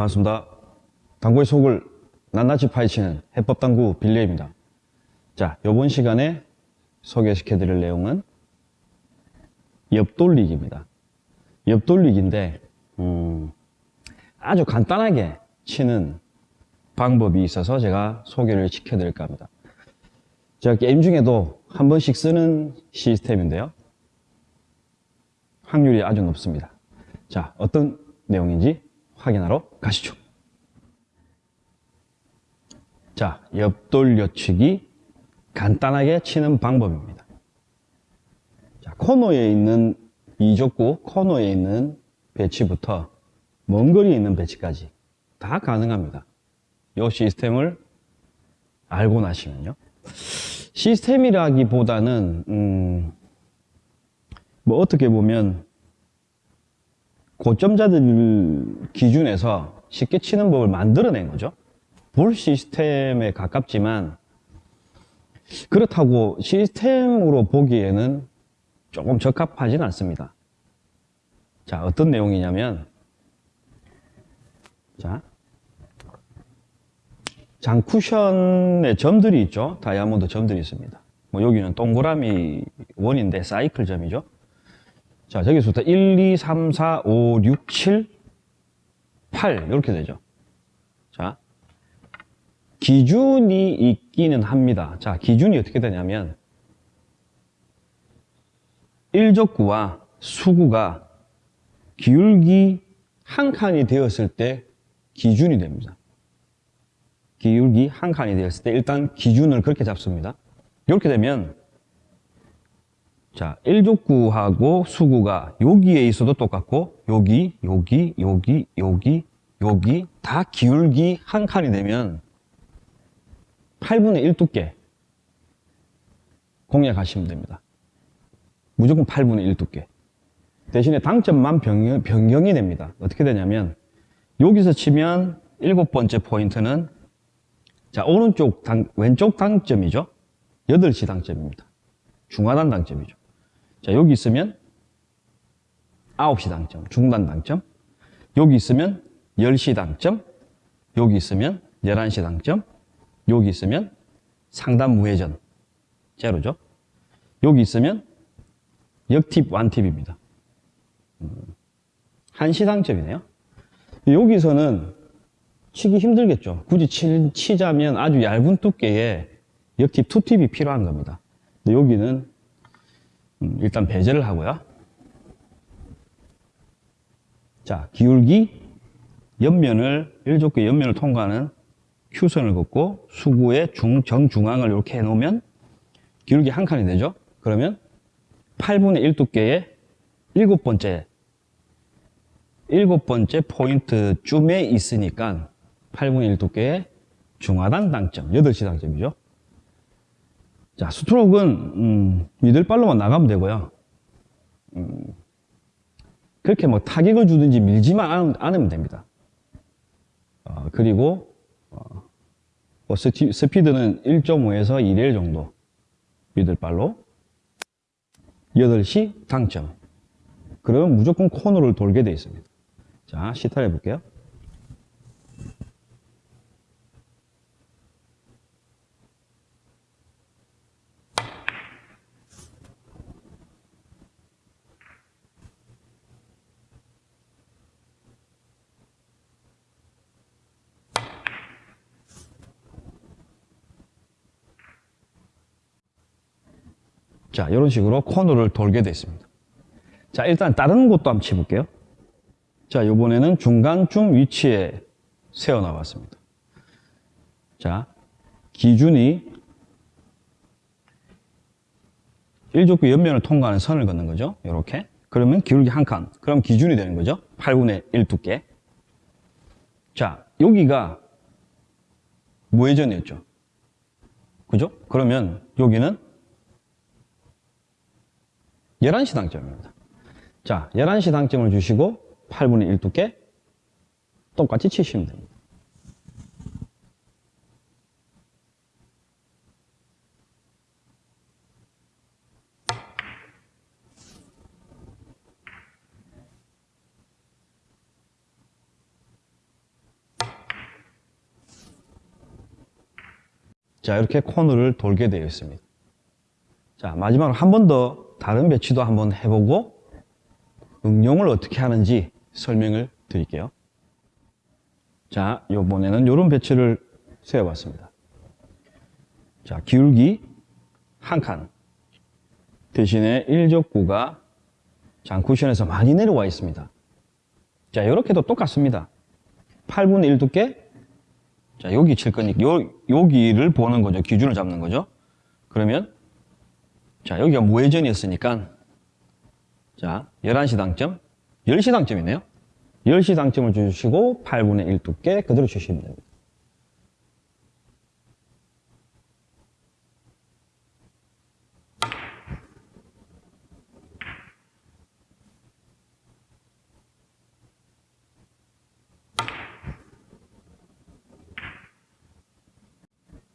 반갑습니다. 당구의 속을 낱낱이 파헤치는 해법당구 빌리입니다. 자, 이번 시간에 소개시켜 드릴 내용은 옆돌리기입니다. 옆돌리기인데 음, 아주 간단하게 치는 방법이 있어서 제가 소개를 시켜드릴까 합니다. 제가 게임 중에도 한 번씩 쓰는 시스템인데요. 확률이 아주 높습니다. 자, 어떤 내용인지 확인하러 가시죠. 자, 옆돌려치기 간단하게 치는 방법입니다. 자, 코너에 있는 이족구 코너에 있는 배치부터 먼 거리에 있는 배치까지 다 가능합니다. 이 시스템을 알고 나시면요. 시스템이라기보다는 음, 뭐 어떻게 보면 고점자들 기준에서 쉽게 치는 법을 만들어낸 거죠. 볼 시스템에 가깝지만 그렇다고 시스템으로 보기에는 조금 적합하진 않습니다. 자, 어떤 내용이냐면 자, 장쿠션에 점들이 있죠. 다이아몬드 점들이 있습니다. 뭐 여기는 동그라미 원인데 사이클 점이죠. 자, 저기서부터 1, 2, 3, 4, 5, 6, 7, 8 이렇게 되죠. 자, 기준이 있기는 합니다. 자, 기준이 어떻게 되냐면 1족구와 수구가 기울기 한 칸이 되었을 때 기준이 됩니다. 기울기 한 칸이 되었을 때 일단 기준을 그렇게 잡습니다. 이렇게 되면 자, 1족구하고 수구가 여기에 있어도 똑같고 여기, 여기, 여기, 여기, 여기 다 기울기 한 칸이 되면 8분의 1 두께 공략하시면 됩니다. 무조건 8분의 1 두께. 대신에 당점만 변경, 변경이 됩니다. 어떻게 되냐면 여기서 치면 일곱 번째 포인트는 자 오른쪽 당, 왼쪽 당점이죠. 8시 당점입니다. 중하단 당점이죠. 자 여기 있으면 9시 당점, 중단 당점. 여기 있으면 10시 당점. 여기 있으면 11시 당점. 여기 있으면 상단 무회전. 제로죠. 여기 있으면 역팁, 완팁입니다. 한시 당점이네요. 여기서는 치기 힘들겠죠. 굳이 치, 치자면 아주 얇은 두께의 역팁, 투팁이 필요한 겁니다. 근데 여기는 음, 일단 배제를 하고요. 자, 기울기 옆면을, 1족구의 옆면을 통과하는 Q선을 긋고 수구의 중, 정중앙을 이렇게 해놓으면 기울기 한 칸이 되죠. 그러면 8분의 1 두께의 일곱 번째 일곱 번째 포인트쯤에 있으니까 8분의 1 두께의 중하단 당점, 8시 당점이죠. 자, 스트로크는 음, 미들발로만 나가면 되고요. 음, 그렇게 뭐 타격을 주든지 밀지만 않으면 됩니다. 어, 그리고 어, 뭐 스피, 스피드는 1.5에서 2레일 정도 미들발로 8시 당점 그러면 무조건 코너를 돌게 되어 있습니다 자 시타를 해볼게요 자, 이런 식으로 코너를 돌게 됐습니다. 자, 일단 다른 곳도 한번 치볼게요. 자, 이번에는 중간쯤 위치에 세워 나왔습니다. 자, 기준이 1족구 옆면을 통과하는 선을 걷는 거죠. 이렇게. 그러면 기울기 한 칸. 그럼 기준이 되는 거죠. 8분의 1 두께. 자, 여기가 무회전이었죠. 그죠? 그러면 여기는 11시 당점입니다. 자, 11시 당점을 주시고 8분의 1 두께 똑같이 치시면 됩니다. 자, 이렇게 코너를 돌게 되어 있습니다. 자, 마지막으로 한 번 더 다른 배치도 한번 해보고 응용을 어떻게 하는지 설명을 드릴게요. 자, 요번에는 이런 배치를 세워봤습니다. 자, 기울기 한 칸. 대신에 일족구가 장쿠션에서 많이 내려와 있습니다. 자, 이렇게도 똑같습니다. 8분의 1 두께. 자, 여기 칠 거니까, 요, 여기를 보는 거죠. 기준을 잡는 거죠. 그러면, 자, 여기가 무회전이었으니까, 자, 11시 당점, 10시 당점이네요. 10시 당점을 주시고, 8분의 1 두께 그대로 주시면 됩니다.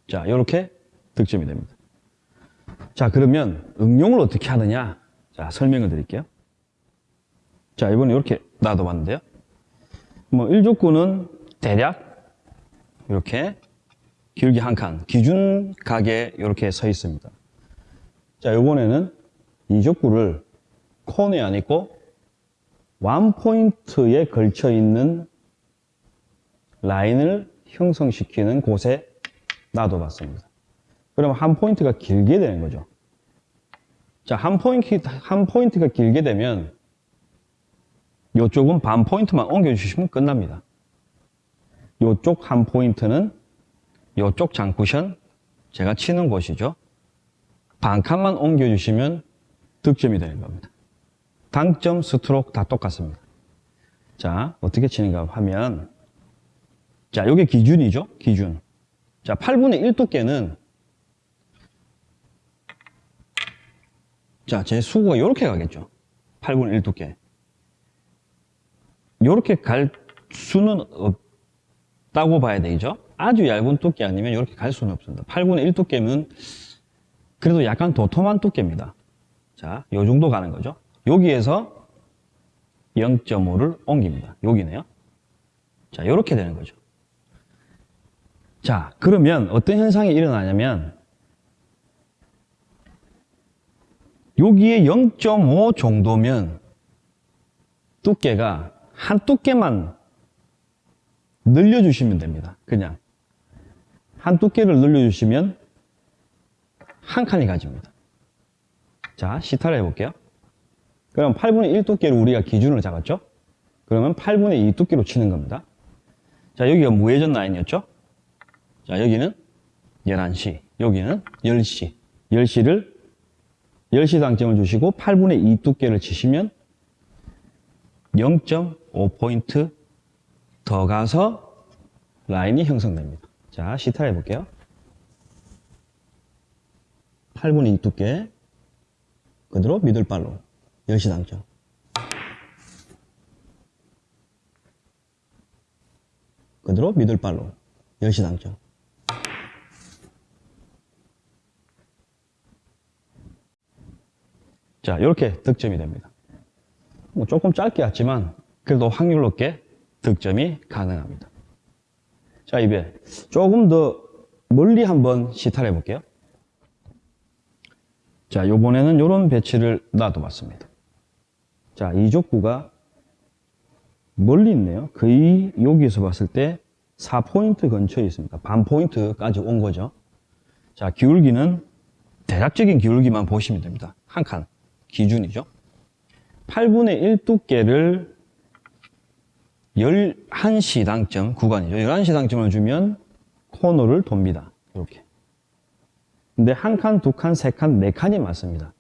자, 이렇게 득점이 됩니다. 자, 그러면 응용을 어떻게 하느냐? 자, 설명을 드릴게요. 자, 이번에 이렇게 놔둬봤는데요. 뭐, 1족구는 대략 이렇게 길게 한 칸, 기준 각에 이렇게 서 있습니다. 자, 이번에는 2족구를 코너에 안 있고 완포인트에 걸쳐 있는 라인을 형성시키는 곳에 놔둬봤습니다. 그럼 한 포인트가 길게 되는 거죠. 자, 한 포인트, 한 포인트가 길게 되면 이쪽은 반 포인트만 옮겨주시면 끝납니다. 이쪽 한 포인트는 이쪽 장쿠션 제가 치는 곳이죠. 반 칸만 옮겨주시면 득점이 되는 겁니다. 당점, 스트로크 다 똑같습니다. 자, 어떻게 치는가 하면 자, 이게 기준이죠. 기준. 자, 8분의 1 두께는 자, 제 수구가 이렇게 가겠죠. 8분의 1 두께. 이렇게 갈 수는 없다고 봐야 되죠. 아주 얇은 두께 아니면 이렇게 갈 수는 없습니다. 8분의 1 두께면 그래도 약간 도톰한 두께입니다. 자, 요 정도 가는 거죠. 여기에서 0.5를 옮깁니다. 여기네요. 자, 이렇게 되는 거죠. 자, 그러면 어떤 현상이 일어나냐면 여기에 0.5 정도면 두께가 한 두께만 늘려주시면 됩니다. 그냥 한 두께를 늘려주시면 한 칸이 가집니다. 자, 시타를 해볼게요. 그럼 8분의 1 두께를 우리가 기준으로 잡았죠? 그러면 8분의 2 두께로 치는 겁니다. 자, 여기가 무회전 라인이었죠? 자, 여기는 11시, 여기는 10시. 10시를 10시 당점을 주시고 8분의 2 두께를 치시면 0.5포인트 더 가서 라인이 형성됩니다. 자, 시타를 해볼게요. 8분의 2 두께 그대로 미들발로 10시 당점. 그대로 미들발로 10시 당점. 자, 이렇게 득점이 됩니다. 뭐 조금 짧게 왔지만 그래도 확률 높게 득점이 가능합니다. 자, 이제 조금 더 멀리 한번 시타를 해볼게요. 자, 요번에는 이런 배치를 놔둬봤습니다. 자, 이족구가 멀리 있네요. 거의 여기에서 봤을 때 4포인트 근처에 있습니다. 반 포인트까지 온 거죠. 자, 기울기는 대략적인 기울기만 보시면 됩니다. 한 칸. 기준이죠. 8분의 1 두께를 11시 당점 구간이죠. 11시 당점을 주면 코너를 돕니다. 이렇게. 근데 한 칸, 두 칸, 세 칸, 네 칸이 맞습니다.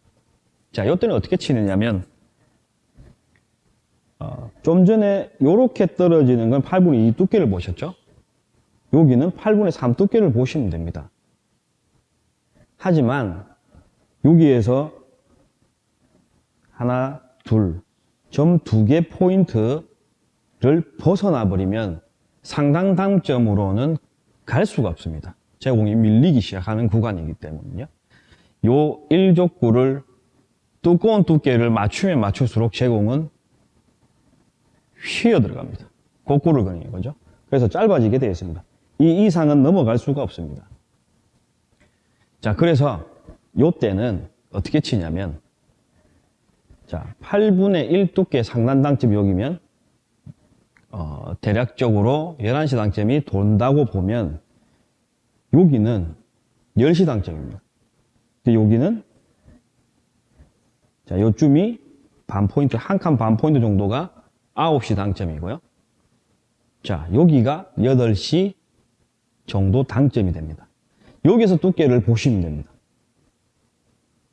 자, 이때는 어떻게 치느냐면 어, 좀 전에 이렇게 떨어지는 건 8분의 2 두께를 보셨죠? 여기는 8분의 3 두께를 보시면 됩니다. 하지만 여기에서 하나, 둘, 점 두 개 포인트를 벗어나 버리면 상당 당점으로는 갈 수가 없습니다. 제공이 밀리기 시작하는 구간이기 때문에요. 요 1족구를 두꺼운 두께를 맞추면 맞출수록 제공은 휘어 들어갑니다. 곡구를 그리는 거죠. 그래서 짧아지게 되어 있습니다. 이 이상은 넘어갈 수가 없습니다. 자, 그래서 요 때는 어떻게 치냐면 자, 8분의 1 두께 상단 당점이 여기면 어, 대략적으로 11시 당점이 돈다고 보면 여기는 10시 당점입니다. 여기는 자, 요쯤이 반 포인트, 한 칸 반 포인트 정도가 9시 당점이고요. 자, 여기가 8시 정도 당점이 됩니다. 여기서 두께를 보시면 됩니다.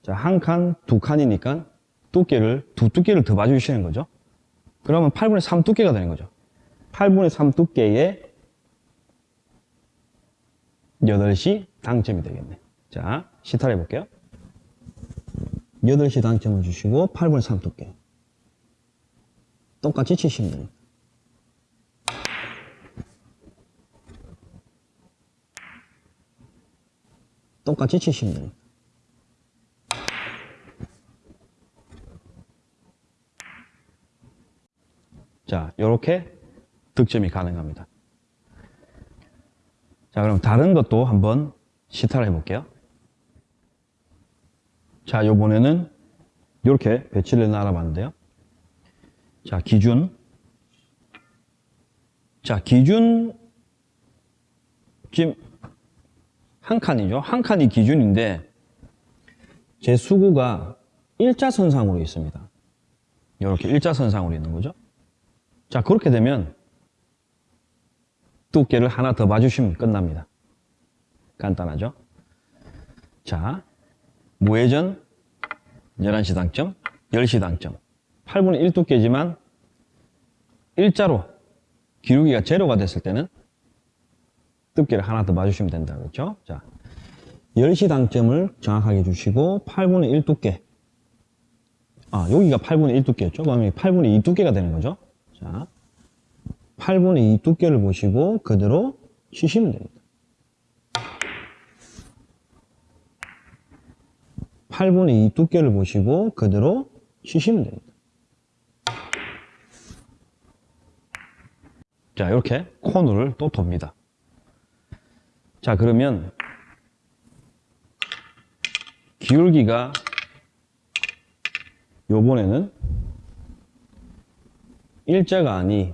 자, 한 칸, 두 칸이니까 두께를, 두 두께를 더 봐주시는 거죠. 그러면 8분의 3 두께가 되는 거죠. 8분의 3 두께의 8시 당점이 되겠네. 자, 시타를 해볼게요. 8시 당점을 주시고 8분의 3 두께. 똑같이 치시면 됩니다. 똑같이 치시면 됩니다. 자, 이렇게 득점이 가능합니다. 자, 그럼 다른 것도 한번 시타를 해볼게요. 자, 요번에는 이렇게 배치를 나눠봤는데요. 자, 기준. 자, 기준, 지금 한 칸이죠. 한 칸이 기준인데, 제 수구가 일자선상으로 있습니다. 이렇게 일자선상으로 있는 거죠. 자, 그렇게 되면 두께를 하나 더 봐주시면 끝납니다. 간단하죠? 자, 무회전 11시 당점, 10시 당점. 8분의 1 두께지만 일자로 기울기가 제로가 됐을 때는 두께를 하나 더 봐주시면 된다. 그렇죠? 자, 10시 당점을 정확하게 주시고 8분의 1 두께. 아, 여기가 8분의 1 두께였죠? 그러면 8분의 2 두께가 되는 거죠? 자, 8분의 2 두께를 보시고 그대로 치시면 됩니다. 8분의 2 두께를 보시고 그대로 치시면 됩니다. 자, 이렇게 코너를 또 돕니다. 자, 그러면 기울기가 요번에는 일자가 아니.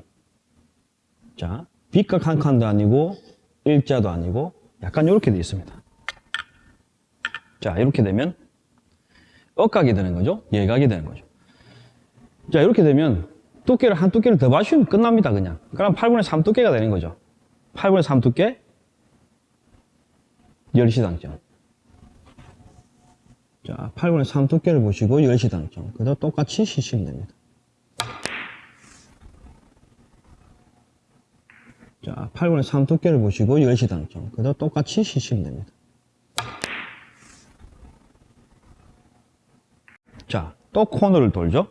자 빗각 한 칸도 아니고 일자도 아니고 약간 이렇게 되어 있습니다. 자 이렇게 되면 억각이 되는 거죠? 예각이 되는 거죠. 자 이렇게 되면 두께를 한 두께를 더 맞추면 끝납니다 그냥. 그럼 8분의 3 두께가 되는 거죠. 8분의 3 두께? 10시 당점. 자 8분의 3 두께를 보시고 10시 당점. 그대로 똑같이 치시면 됩니다 자, 8분의 3 두께를 보시고 10시 당점. 그대로 똑같이 치시면 됩니다. 자, 또 코너를 돌죠.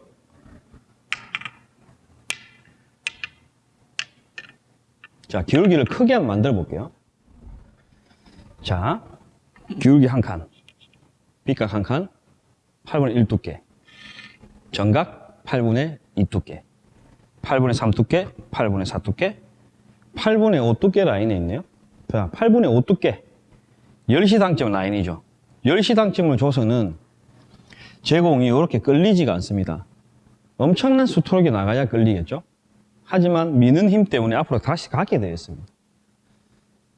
자, 기울기를 크게 한번 만들어 볼게요. 자, 기울기 한 칸, 빗각 한 칸, 8분의 1 두께, 정각 8분의 2 두께, 8분의 3 두께, 8분의 4 두께, 8분의 5 두께 라인에 있네요. 자, 8분의 5 두께. 10시 당점 라인이죠. 10시 당점을 줘서는 제공이 이렇게 끌리지가 않습니다. 엄청난 수토록이 나가야 끌리겠죠. 하지만 미는 힘 때문에 앞으로 다시 가게 되어 있습니다.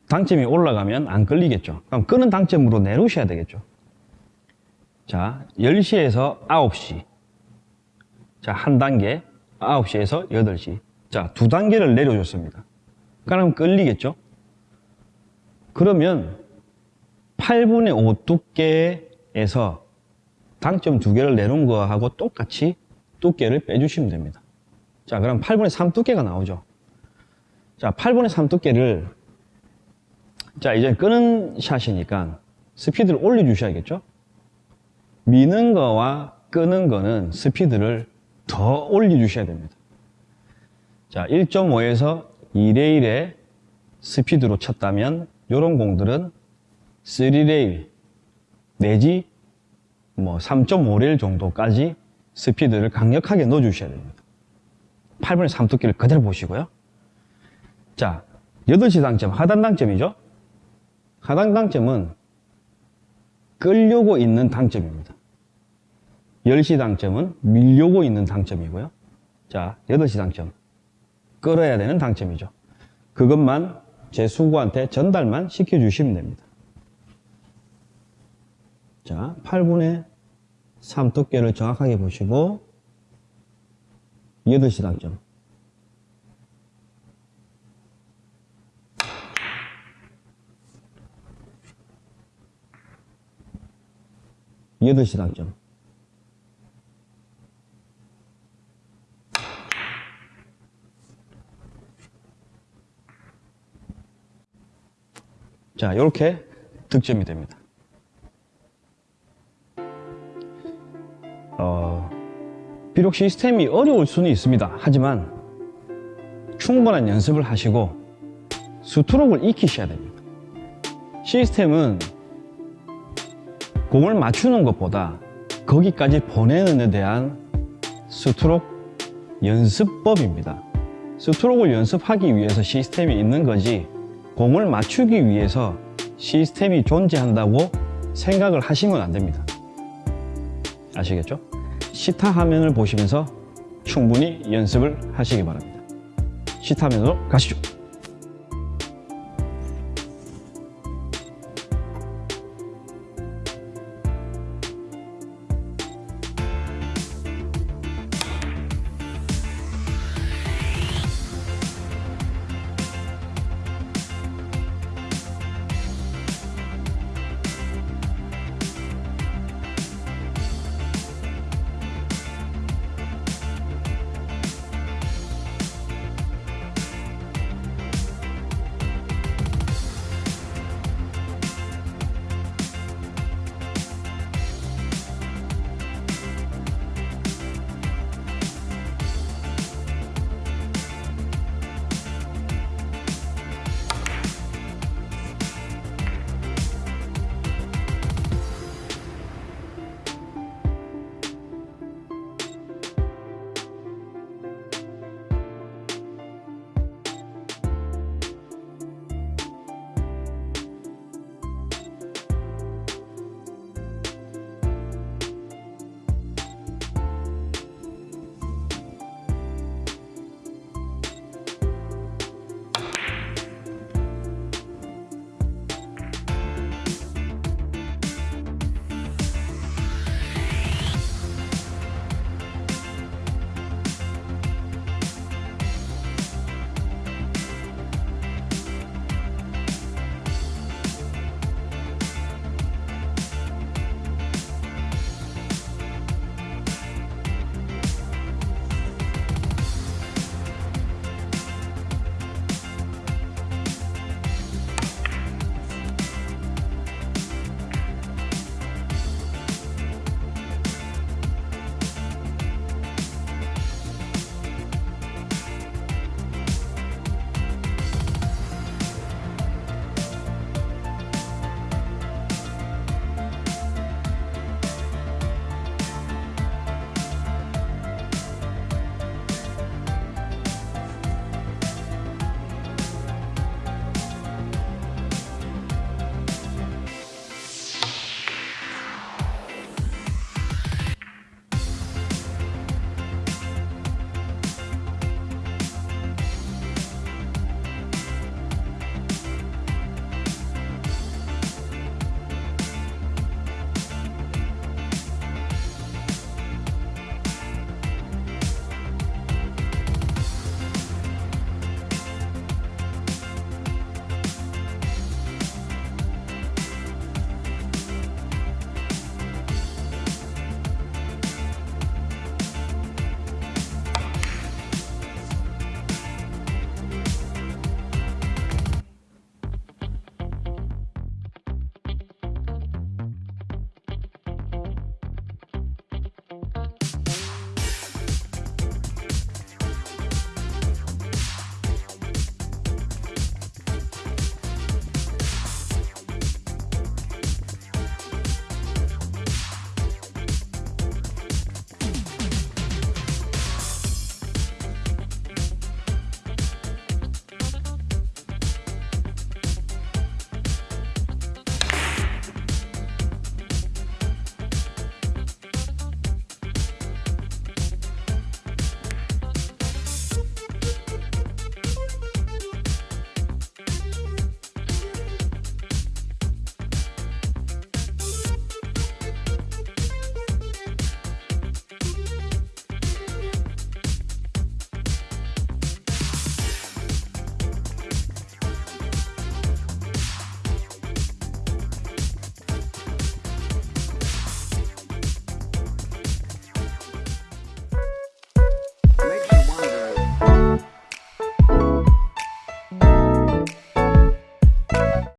당점이 올라가면 안 끌리겠죠. 그럼 끄는 당점으로 내놓으셔야 되겠죠. 자, 10시에서 9시. 자, 한 단계. 9시에서 8시. 자, 두 단계를 내려줬습니다. 그럼 끌리겠죠? 그러면 8분의 5 두께에서 당점 두 개를 내놓은 거하고 똑같이 두께를 빼주시면 됩니다. 자, 그럼 8분의 3 두께가 나오죠. 자, 8분의 3 두께를 자, 이제 끄는 샷이니까 스피드를 올려주셔야겠죠? 미는 거와 끄는 거는 스피드를 더 올려주셔야 됩니다. 자, 1.5에서 2레일의 스피드로 쳤다면 이런 공들은 3레일 내지 뭐 3.5레일 정도까지 스피드를 강력하게 넣어주셔야 됩니다. 8분의 3 두께를 그대로 보시고요. 자, 8시 당점, 하단 당점이죠? 하단 당점은 끌려고 있는 당점입니다. 10시 당점은 밀려고 있는 당점이고요. 자, 8시 당점. 끌어야 되는 당점이죠. 그것만 제 수구한테 전달만 시켜주시면 됩니다. 자, 8분의 3 두께를 정확하게 보시고 8시 당점. 여덟 시 당점. 자, 이렇게 득점이 됩니다. 어, 비록 시스템이 어려울 수는 있습니다. 하지만 충분한 연습을 하시고 스트로크를 익히셔야 됩니다. 시스템은 공을 맞추는 것보다 거기까지 보내는 데 대한 스트로크 연습법입니다. 스트로크를 연습하기 위해서 시스템이 있는 거지 공을 맞추기 위해서 시스템이 존재한다고 생각을 하시면 안 됩니다. 아시겠죠? 시타 화면을 보시면서 충분히 연습을 하시기 바랍니다. 시타 화면으로 가시죠.